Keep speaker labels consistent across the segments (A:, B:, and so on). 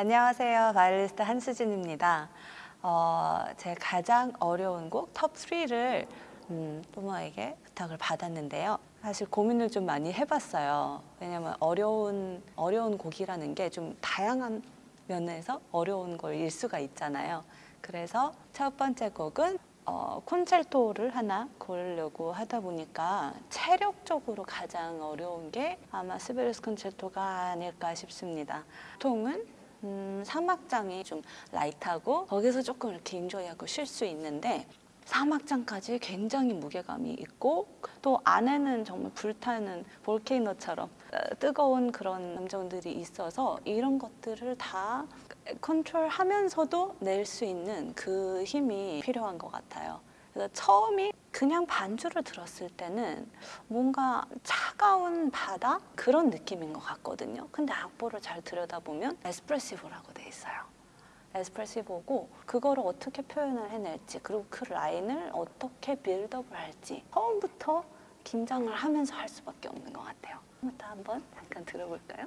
A: 안녕하세요. 바이올리니스트 한수진입니다. 어, 제 가장 어려운 곡 톱 3를 음, 뽀모에게 부탁을 받았는데요. 사실 고민을 좀 많이 해봤어요. 왜냐면 어려운 어려운 곡이라는 게 좀 다양한 면에서 어려운 걸일 수가 있잖아요. 그래서 첫 번째 곡은 어, 콘체르토를 하나 고르려고 하다 보니까 체력적으로 가장 어려운 게 아마 시벨리우스 콘체르토가 아닐까 싶습니다. 보통은 음, 3악장이 좀 라이트하고 거기서 조금 이렇게 인조이하고 쉴 수 있는데 3악장까지 굉장히 무게감이 있고 또 안에는 정말 불타는 볼케이노처럼 어, 뜨거운 그런 감정들이 있어서 이런 것들을 다 컨트롤하면서도 낼 수 있는 그 힘이 필요한 것 같아요. 그래서 처음이 그냥 반주를 들었을 때는 뭔가 차가운 바다 그런 느낌인 것 같거든요. 근데 악보를 잘 들여다보면 에스프레시브라고 돼 있어요. 에스프레시브고 그거를 어떻게 표현을 해낼지 그리고 그 라인을 어떻게 빌드업을 할지 처음부터 긴장을 하면서 할 수밖에 없는 것 같아요. 한번 잠깐 들어볼까요?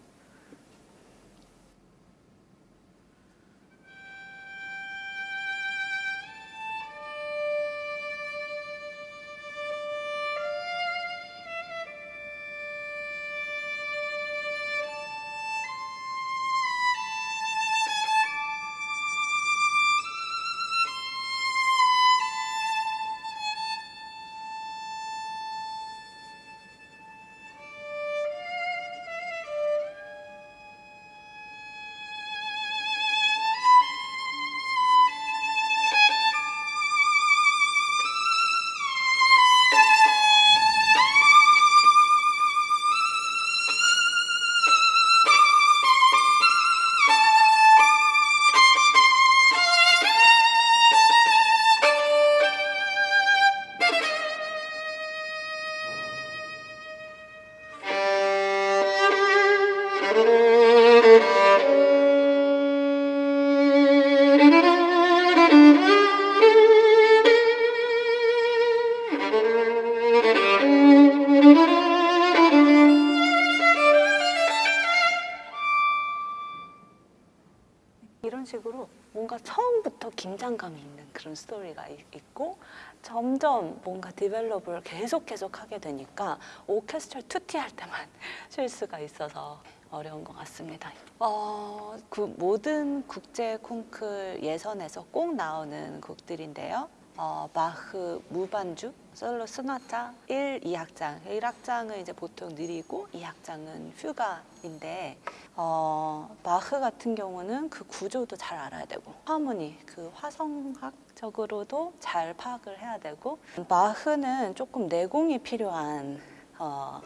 A: 이런 식으로 뭔가 처음부터 긴장감이 있는 그런 스토리가 이- 있고 점점 뭔가 develop을 계속 계속 하게 되니까 오케스트라 투티 할 때만 쉴 수가 있어서 어려운 것 같습니다. 어, 그 모든 국제 콩쿨 예선에서 꼭 나오는 곡들인데요. 어, 바흐 무반주 솔로 소나타 1, 2악장. 1악장은 이제 보통 느리고 2악장은 푸가인데 어, 바흐 같은 경우는 그 구조도 잘 알아야 되고 하모니 그 화성학적으로도 잘 파악을 해야 되고 바흐는 조금 내공이 필요한 어,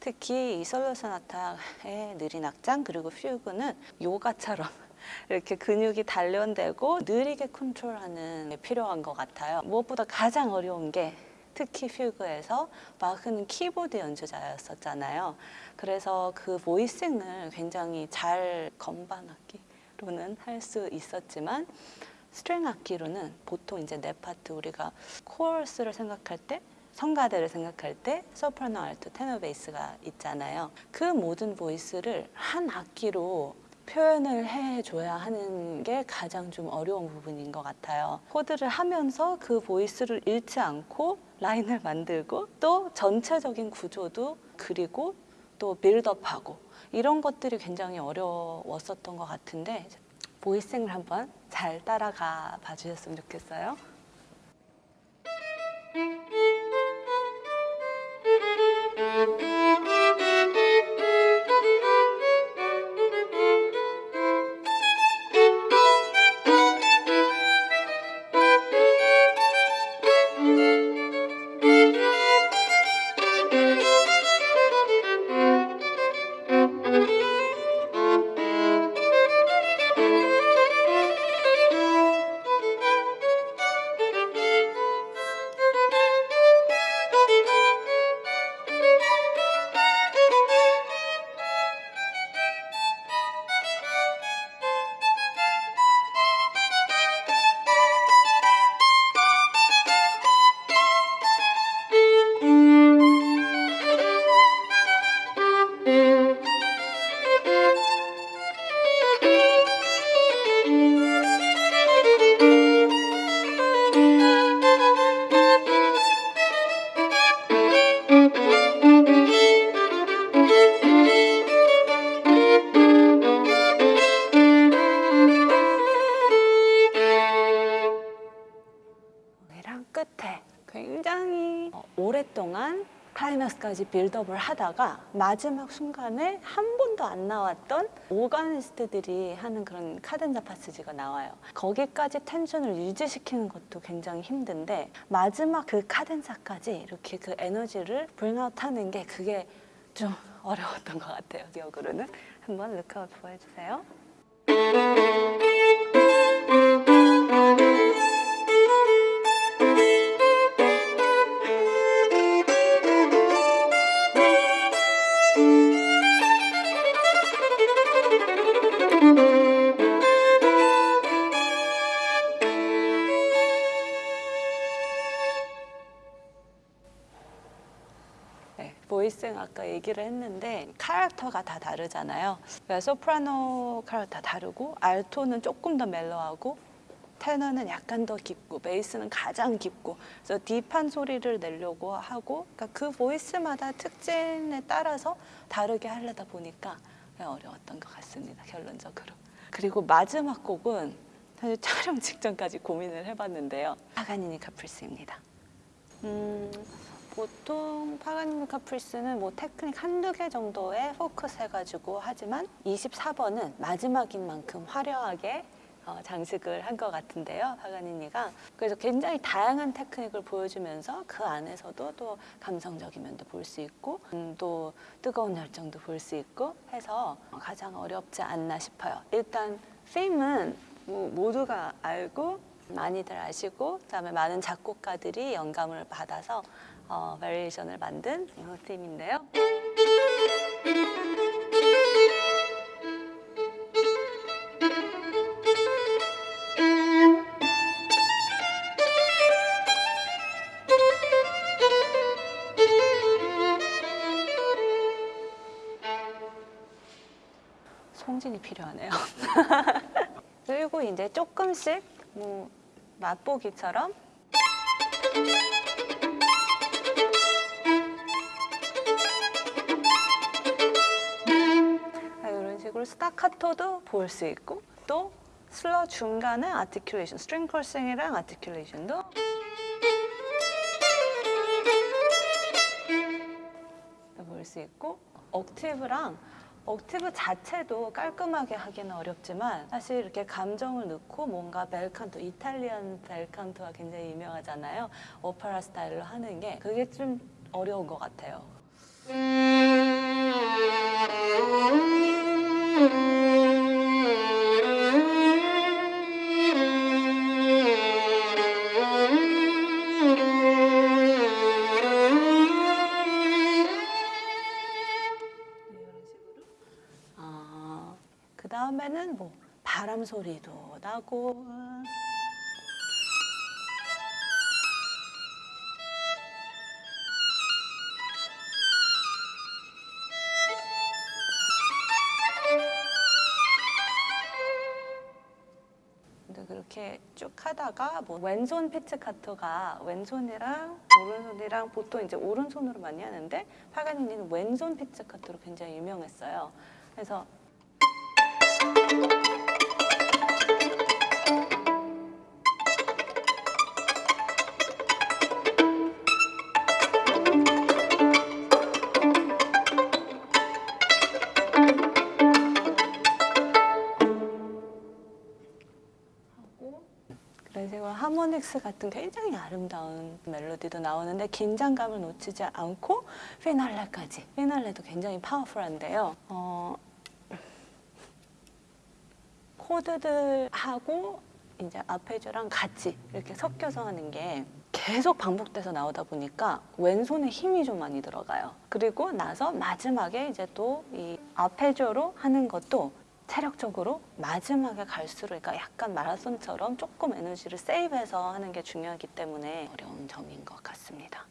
A: 특히 이 솔로 소나타의 느린 악장 그리고 퓨그는 요가처럼 이렇게 근육이 단련되고 느리게 컨트롤하는 게 필요한 것 같아요. 무엇보다 가장 어려운 게 특히 퓨그에서 바흐는 키보드 연주자였었잖아요. 그래서 그 voicing을 굉장히 잘 건반 악기로는 할 수 있었지만 string 악기로는 보통 이제 네 파트 우리가 코러스를 생각할 때 성가대를 생각할 때 소프라노, 알토, 테너 베이스가 있잖아요. 그 모든 voice를 한 악기로 표현을 해줘야 하는 게 가장 좀 어려운 부분인 것 같아요. 코드를 하면서 그 voice를 잃지 않고 라인을 만들고 또 전체적인 구조도 그리고 또 빌드업하고 이런 것들이 굉장히 어려웠었던 것 같은데 보이싱을 한번 잘 따라가 봐주셨으면 좋겠어요. 음. 클라이맥스까지 build up을 하다가 마지막 순간에 한 번도 안 나왔던 organist들이 하는 그런 카덴자 passage가 나와요. 거기까지 tension을 유지시키는 것도 굉장히 힘든데 마지막 그 카덴자까지 이렇게 그 에너지를 bring out 하는 게 그게 좀 어려웠던 것 같아요. 기억으로는 한번 룩아웃 보여주세요. 얘기를 했는데 캐릭터가 다 다르잖아요. 그러니까 소프라노 다 다르고 알토는 조금 더 멜로하고 테너는 약간 더 깊고 베이스는 가장 깊고 그래서 딥한 소리를 내려고 하고 그러니까 그 보이스마다 특징에 따라서 다르게 하려다 보니까 어려웠던 것 같습니다. 결론적으로. 그리고 마지막 곡은 사실 촬영 직전까지 고민을 해봤는데요. 파가니니 카프리스입니다. 음, 보통 파가니니 카프리스는 뭐 테크닉 한두 개 정도에 포커스 해가지고 하지만 24번은 마지막인 만큼 화려하게 어, 장식을 한 것 같은데요, 파가니니가. 그래서 굉장히 다양한 테크닉을 보여주면서 그 안에서도 또 감성적인 면도 볼 수 있고 음, 또 뜨거운 열정도 볼 수 있고 해서 가장 어렵지 않나 싶어요. 일단 페임은 뭐 모두가 알고 많이들 아시고 그다음에 많은 작곡가들이 영감을 받아서 어, 베리에이션을 만든 이 팀인데요. 송진이 필요하네요. 그리고 이제 조금씩 뭐 맛보기처럼 스타카토도 볼 수 있고 또 슬러 중간에 articulation, string crossing이랑 articulation도 볼 수 있고 옥티브랑 옥티브 자체도 깔끔하게 하기는 어렵지만 사실 이렇게 감정을 넣고 뭔가 벨칸토, 이탈리안 벨칸토가 굉장히 유명하잖아요. 오페라 스타일로 하는 게 그게 좀 어려운 것 같아요. 바람 소리도 나고. 근데 그렇게 쭉 하다가 뭐 왼손 피츠카토가 왼손이랑 오른손이랑 보통 이제 오른손으로 많이 하는데 파가니니는 왼손 피츠카토로 굉장히 유명했어요. 그래서 하모닉스 같은 굉장히 아름다운 멜로디도 나오는데 긴장감을 놓치지 않고 피날레까지 피날레도 굉장히 파워풀한데요 어, 코드들하고 이제 아르페지오랑 같이 이렇게 섞여서 하는 게 계속 반복돼서 나오다 보니까 왼손에 힘이 좀 많이 들어가요. 그리고 나서 마지막에 이제 또 이 아르페지오로 하는 것도 체력적으로 마지막에 갈수록 그러니까 약간 마라톤처럼 조금 에너지를 save해서 하는 게 중요하기 때문에 어려운 점인 것 같습니다.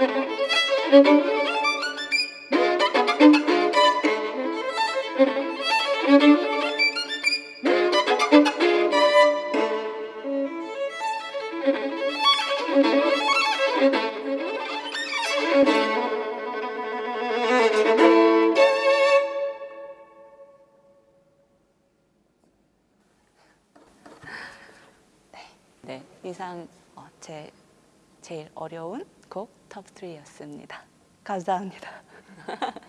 A: 네, 네, 이상 어, 제 제일 어려운 곡 톱 3였습니다. 감사합니다.